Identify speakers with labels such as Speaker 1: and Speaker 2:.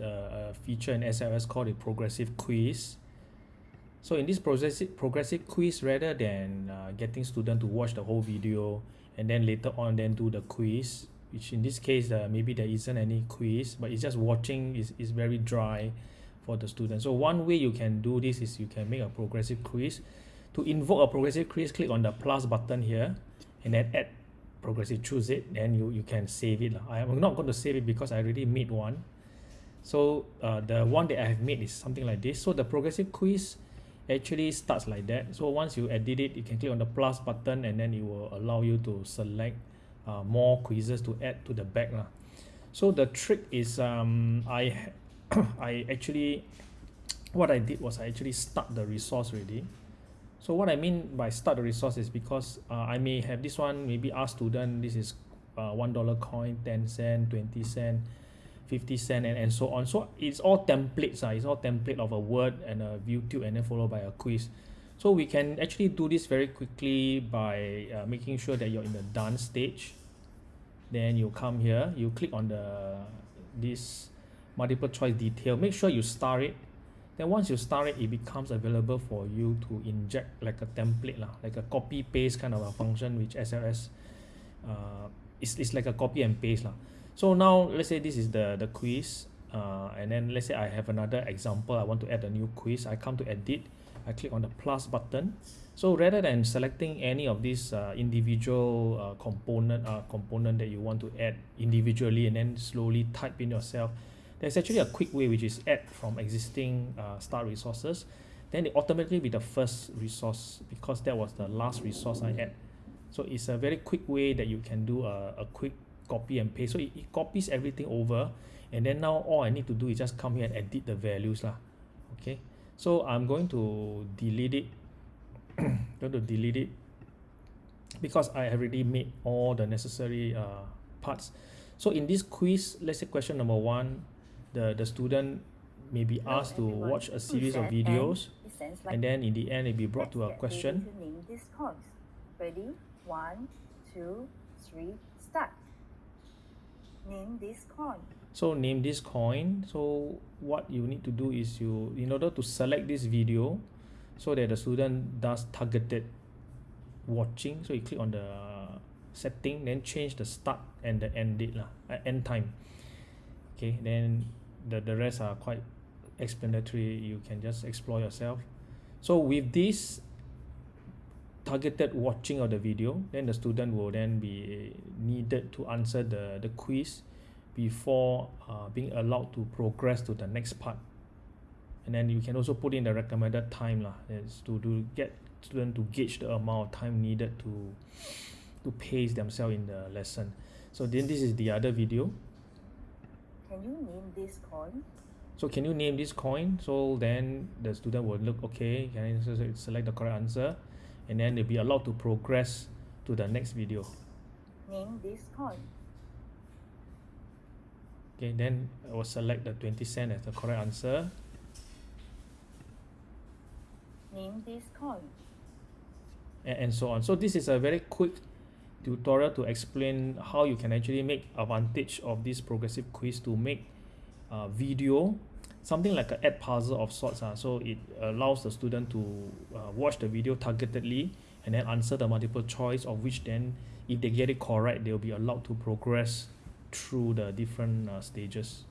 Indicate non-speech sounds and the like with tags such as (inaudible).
Speaker 1: uh, a feature in SLS called a progressive quiz. So in this progressive progressive quiz, rather than uh, getting student to watch the whole video and then later on then do the quiz, which in this case uh, maybe there isn't any quiz, but it's just watching is, is very dry for the student. So one way you can do this is you can make a progressive quiz. To invoke a progressive quiz, click on the plus button here and then add progressive choose it then you you can save it I am not going to save it because I already made one so uh, the one that I have made is something like this. So the progressive quiz actually starts like that. So once you edit it you can click on the plus button and then it will allow you to select uh, more quizzes to add to the back lah. so the trick is um, I (coughs) I actually (tsk) what I did was I actually start the resource already. So what I mean by start the resource is because uh, I may have this one maybe ask student this is uh, one dollar coin ten cent twenty cent fifty cent and, and so on. So it's all templates uh, it's all template of a word and a YouTube and then followed by a quiz. So we can actually do this very quickly by uh, making sure that you're in the done stage. Then you come here you click on the this multiple choice detail. Make sure you star it. Then once you start it it becomes available for you to inject like a template lah. Like a copy paste kind of a function which SLS uh, it's, it's like a copy and paste lah so now let's say this is the the quiz uh, and then let's say I have another example I want to add a new quiz I come to edit I click on the plus button. So rather than selecting any of these uh, individual uh, component uh, component that you want to add individually and then slowly type in yourself there's actually a quick way which is add from existing uh, start resources. Then it automatically be the first resource because that was the last resource I add. So it's a very quick way that you can do a, a quick copy and paste. So it, it copies everything over and then now all I need to do is just come here and edit the values lah. Okay? So I'm going to delete it. (coughs) Going to delete it. Because I already made all the necessary uh, parts. So in this quiz let's say question number one the the student may be asked to watch a series of videos and then in the end it be brought to a question.
Speaker 2: name this coins ready? One two three start name this coin.
Speaker 1: So name this coin. So what you need to do is you in order to select this video so that the student does targeted watching. So you click on the setting then change the start and the end date lah uh, end time. Okay then the the rest are quite explanatory. You can just explore yourself. So with this targeted watching of the video then the student will then be needed to answer the the quiz before uh, being allowed to progress to the next part. And then you can also put in the recommended time lah is to to get student to gauge the amount of time needed to to pace themselves in the lesson. So then this is the other video.
Speaker 2: Can you name this coin?
Speaker 1: So can you name this coin? So then the student will look okay can I select the correct answer and then they'll be allowed to progress to the next video.
Speaker 2: Name this coin.
Speaker 1: Okay then I will select the 20 cent as the correct answer.
Speaker 2: Name this coin.
Speaker 1: And, and so on. So this is a very quick tutorial to explain how you can actually make advantage of this progressive quiz to make uh, video something like a Edpuzzle of sorts uh, so it allows the student to uh, watch the video targetedly and then answer the multiple choice of which then if they get it correct they'll be allowed to progress through the different uh, stages